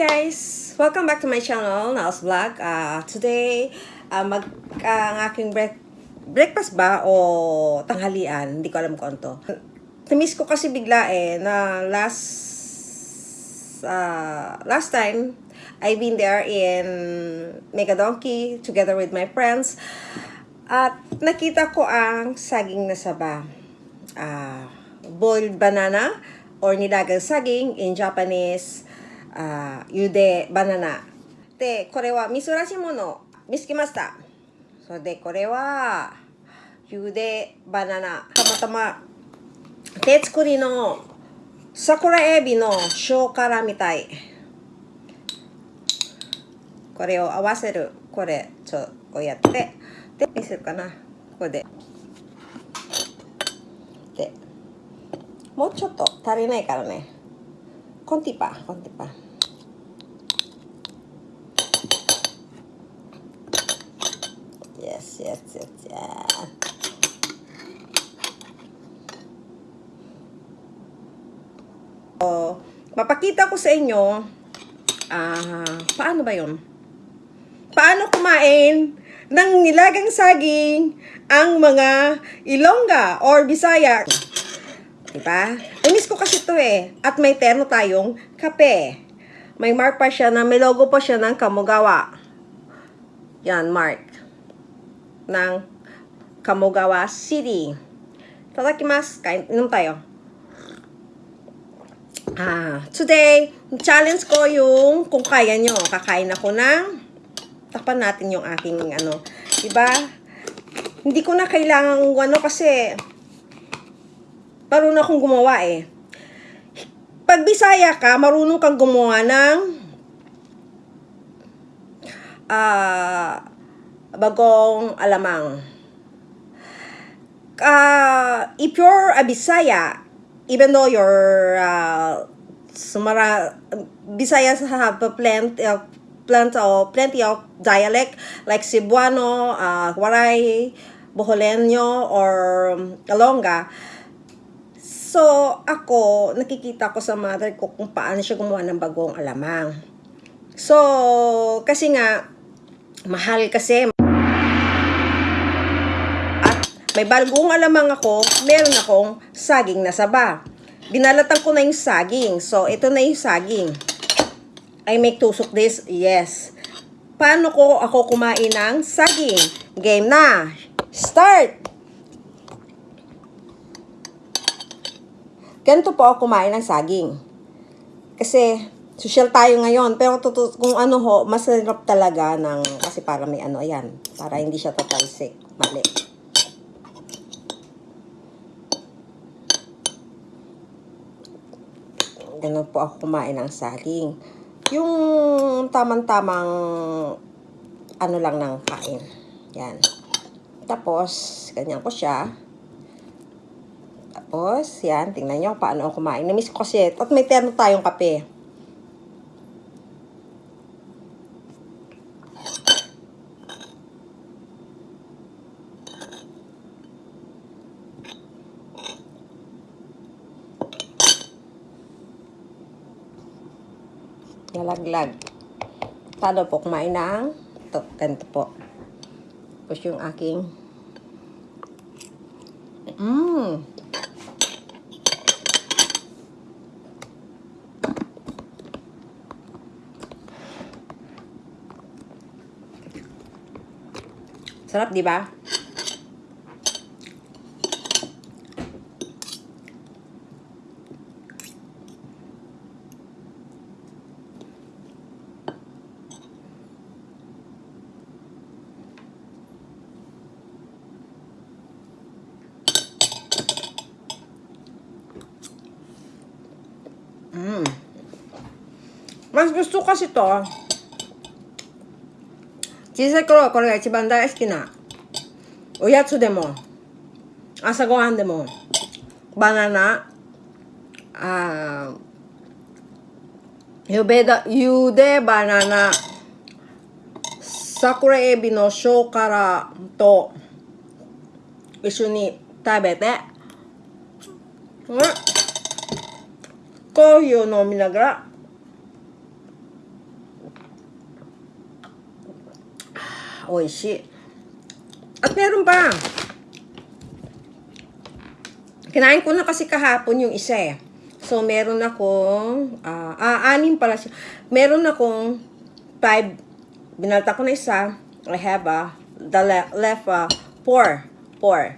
guys! Welcome back to my channel, Nals Vlog. Uh, today, uh, mag, uh, ang aking break, breakfast ba o tanghalian, hindi ko alam kung ano to. Ko kasi bigla eh, na last, uh, last time, I've been there in Mega Donkey together with my friends. At nakita ko ang saging na saba. Uh, boiled banana or nilagang saging in Japanese, uh, yude banana. で、これはみそらしいもの見つけました。それで、これは、ゆでバナナ。たまたま、手作りの桜エビの塩辛みたい。これを合わせる。これ、ちょ、こうやって。で、見せるかな。ここで。で、もうちょっと足りないからね。konti pa, konti pa. Yes, yes, yes, yes. Oh, mapakita ko sa inyo ah uh, paano ba 'yon? Paano kumain ng nilagang saging ang mga Ilongga or Bisaya? Diba? Namiss ko kasi to eh. At may terno tayong kape. May mark pa siya na, may logo pa siya ng Kamugawa. Yan, mark. Ng Kamugawa City. Tadakimasu. Kain, inom tayo. Ah, today, challenge ko yung kung kaya nyo. Kakain ako ng takpan natin yung aking ano. Diba? Hindi ko na kailangan ano kasi marunong akong gumawa eh. Pag Bisaya ka, marunong kang gumawa ng ah bagong alamang. Uh, if you're a Bisaya, even though you're uh, sumara Bisayas have a plenty of plenty of plenty of dialect like Cebuano, uh, Waray, Boholenyo, or Ilongga. So, ako, nakikita ko sa mother ko kung paano siya gumawa ng bagong alamang. So, kasi nga, mahal kasi. At may bagong alamang ako, meron akong saging na saba. Binalatan ko na yung saging. So, ito na yung saging. I make tusok this? Yes. Paano ko ako kumain ng saging? Game na! Start! Ganito po ako kumain ng saging. Kasi, social tayo ngayon. Pero kung ano ho, masarap talaga ng, kasi para may ano, ayan. Para hindi siya tatalsik. Mali. Ganun po ako kumain ng saging. Yung tamang-tamang ano lang ng kain. Yan. Tapos, ganyan ko siya. Tapos, yan, tingnan nyo paano ako kumain. Namiss ko kasi, at may terno tayong kape. Nalaglag. Paano po kumain ng, ito, ganito po. Tapos yung aking, Sarap, di ba? Mm. Mas gusto kasi to. 小さい頃はこれが一番大好きなおやつでも朝ごはんでもバナナあゆべだゆでバナナ桜エビの塩辛と一緒に食べてうんコーヒーを飲みながら oishi. At meron pa. Kinain ko na kasi kahapon yung isa eh. So, meron akong, ah, ah, anim pala siya. Meron akong five, binalta ko na isa. I have ah, the le- left, ah, four. Four.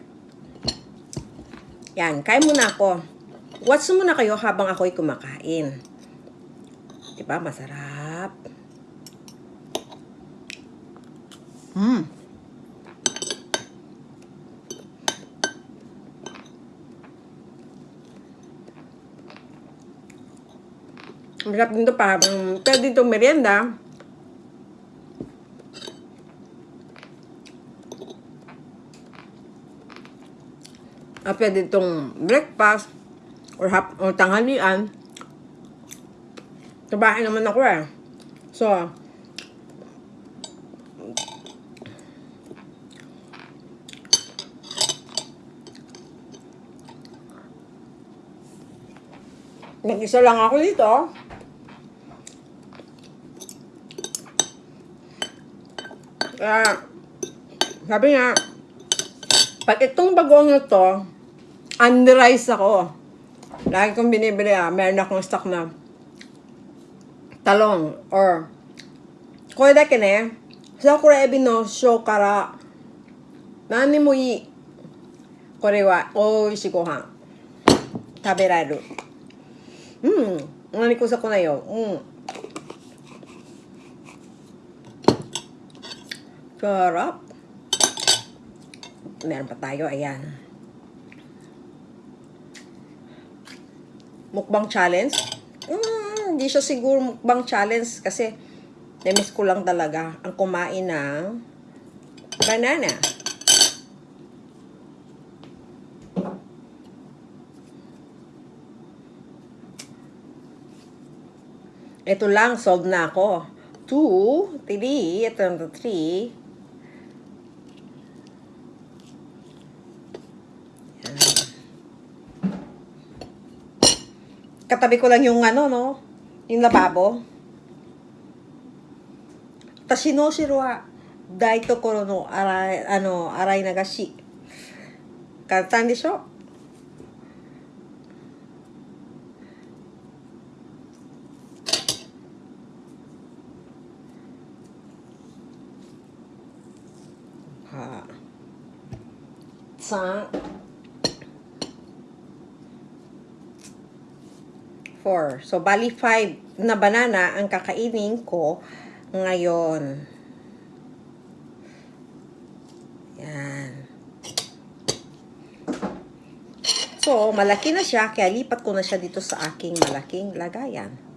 Yan, kain muna ako. Watch muna kayo habang ako'y kumakain. Diba, masarap. Mm. Masarap din to parang, pwede itong merienda. Ah, pwede itong breakfast or, hap, or tanghalian. Sa bahay naman ako eh. So, Nag-isa lang ako dito. Kaya, sabi nga, pag itong bagong na to, unrice ako. Lagi kong binibili ah, meron akong stock na talong or これだけね、桜エビの塩辛、何にもいい。これは美味しいご飯。食べられる。 うん。何ko sa ko na yun. Mm. Sarap. Meron pa tayo. Ayan. Mukbang challenge? Mm, hindi siya siguro mukbang challenge kasi namiss ko lang talaga ang kumain ng banana. Ito lang, solved na ako. Two, three, ito na three. Yan. Katabi ko lang yung ano, no? Yung lababo. Tashino shiro wa dai tokoro no arai, ano, arai nagashi. Kantan de sho? Ha. Sa Four. So, bali five na banana ang kakainin ko ngayon. Yan. So, malaki na siya, kaya lipat ko na siya dito sa aking malaking lagayan.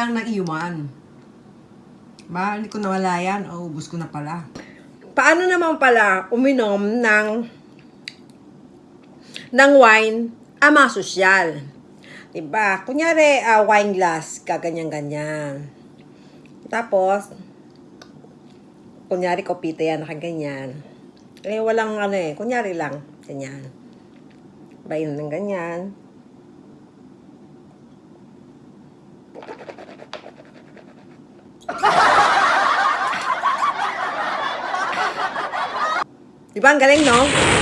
Ayan na lang naiwan. Ba, ko nawala yan. O, ubus ko na pala. Paano naman pala uminom ng ng wine ama sosyal? Diba? Kunyari, ah, wine glass, kaganyan-ganyan. Tapos, kunyari, kopita yan, nakaganyan. Eh, walang ano eh, kunyari lang, ganyan. Bayin ng ganyan. Diba ang galing, no?